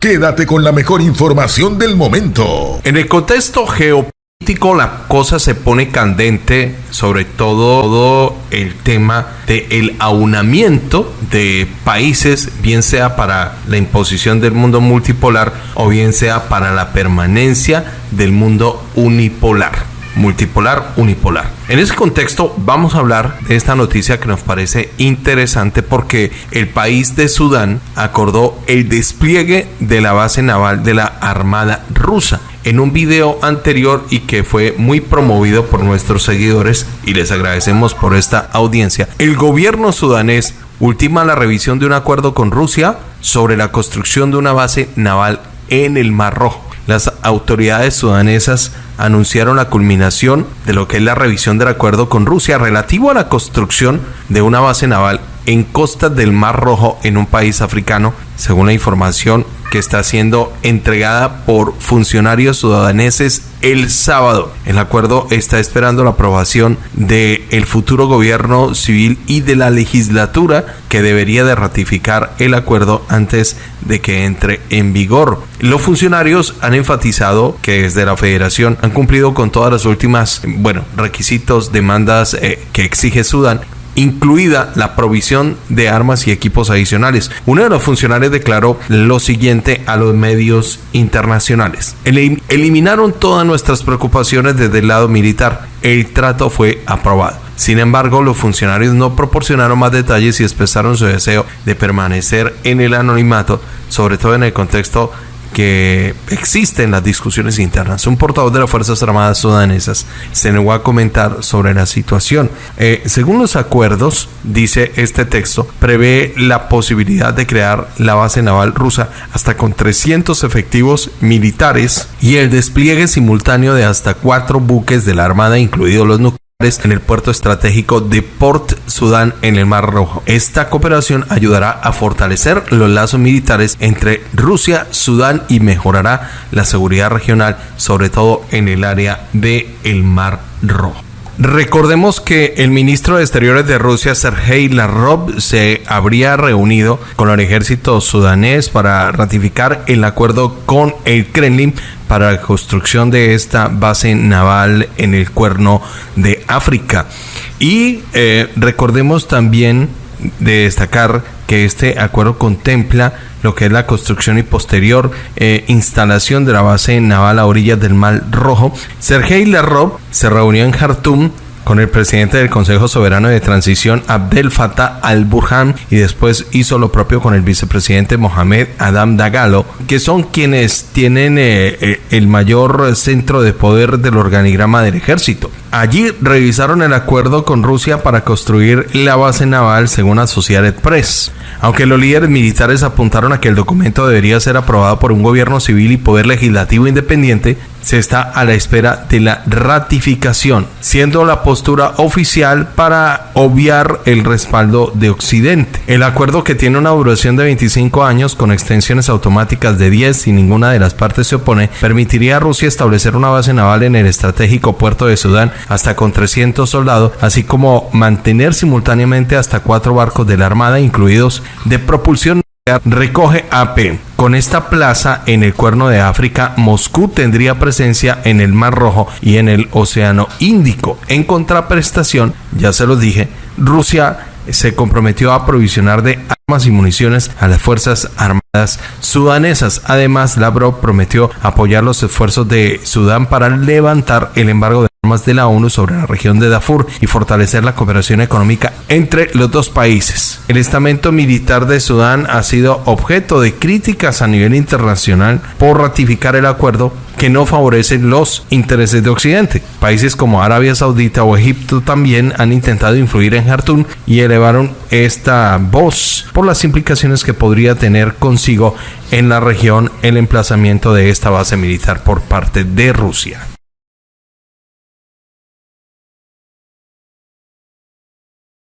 Quédate con la mejor información del momento. En el contexto geopolítico la cosa se pone candente, sobre todo el tema del aunamiento de países, bien sea para la imposición del mundo multipolar o bien sea para la permanencia del mundo unipolar multipolar, unipolar. En ese contexto vamos a hablar de esta noticia que nos parece interesante porque el país de Sudán acordó el despliegue de la base naval de la Armada rusa en un video anterior y que fue muy promovido por nuestros seguidores y les agradecemos por esta audiencia. El gobierno sudanés ultima la revisión de un acuerdo con Rusia sobre la construcción de una base naval en el Mar Rojo. Las autoridades sudanesas anunciaron la culminación de lo que es la revisión del acuerdo con Rusia relativo a la construcción de una base naval en costas del Mar Rojo en un país africano, según la información que está siendo entregada por funcionarios sudaneses el sábado. El acuerdo está esperando la aprobación del el futuro gobierno civil y de la legislatura que debería de ratificar el acuerdo antes de que entre en vigor. Los funcionarios han enfatizado que desde la federación han cumplido con todas las últimas, bueno, requisitos, demandas eh, que exige Sudán incluida la provisión de armas y equipos adicionales. Uno de los funcionarios declaró lo siguiente a los medios internacionales. eliminaron todas nuestras preocupaciones desde el lado militar. El trato fue aprobado. Sin embargo, los funcionarios no proporcionaron más detalles y expresaron su deseo de permanecer en el anonimato, sobre todo en el contexto que existen las discusiones internas. Un portavoz de las Fuerzas Armadas sudanesas se negó a comentar sobre la situación. Eh, según los acuerdos, dice este texto, prevé la posibilidad de crear la base naval rusa hasta con 300 efectivos militares y el despliegue simultáneo de hasta cuatro buques de la Armada, incluidos los nucleares en el puerto estratégico de Port Sudán en el Mar Rojo. Esta cooperación ayudará a fortalecer los lazos militares entre Rusia, Sudán y mejorará la seguridad regional, sobre todo en el área del el Mar Rojo. Recordemos que el ministro de Exteriores de Rusia, Sergei Lavrov, se habría reunido con el ejército sudanés para ratificar el acuerdo con el Kremlin para la construcción de esta base naval en el cuerno de África. Y eh, recordemos también de destacar que este acuerdo contempla lo que es la construcción y posterior eh, instalación de la base naval a orillas del Mar Rojo. Sergei Lavrov se reunió en Jartum con el presidente del Consejo Soberano de Transición Abdel Fattah al-Burhan y después hizo lo propio con el vicepresidente Mohamed Adam Dagalo, que son quienes tienen eh, eh, el mayor centro de poder del organigrama del ejército. Allí revisaron el acuerdo con Rusia para construir la base naval según Associated Press. Aunque los líderes militares apuntaron a que el documento debería ser aprobado por un gobierno civil y poder legislativo independiente, se está a la espera de la ratificación, siendo la postura oficial para obviar el respaldo de Occidente. El acuerdo que tiene una duración de 25 años con extensiones automáticas de 10 si ninguna de las partes se opone, permitiría a Rusia establecer una base naval en el estratégico puerto de Sudán hasta con 300 soldados, así como mantener simultáneamente hasta cuatro barcos de la Armada, incluidos de propulsión recoge AP. Con esta plaza en el cuerno de África, Moscú tendría presencia en el Mar Rojo y en el Océano Índico. En contraprestación, ya se los dije, Rusia se comprometió a aprovisionar de armas y municiones a las Fuerzas Armadas sudanesas. Además, Lavrov prometió apoyar los esfuerzos de Sudán para levantar el embargo de de la ONU sobre la región de Darfur y fortalecer la cooperación económica entre los dos países. El estamento militar de Sudán ha sido objeto de críticas a nivel internacional por ratificar el acuerdo que no favorece los intereses de Occidente. Países como Arabia Saudita o Egipto también han intentado influir en Jartum y elevaron esta voz por las implicaciones que podría tener consigo en la región el emplazamiento de esta base militar por parte de Rusia.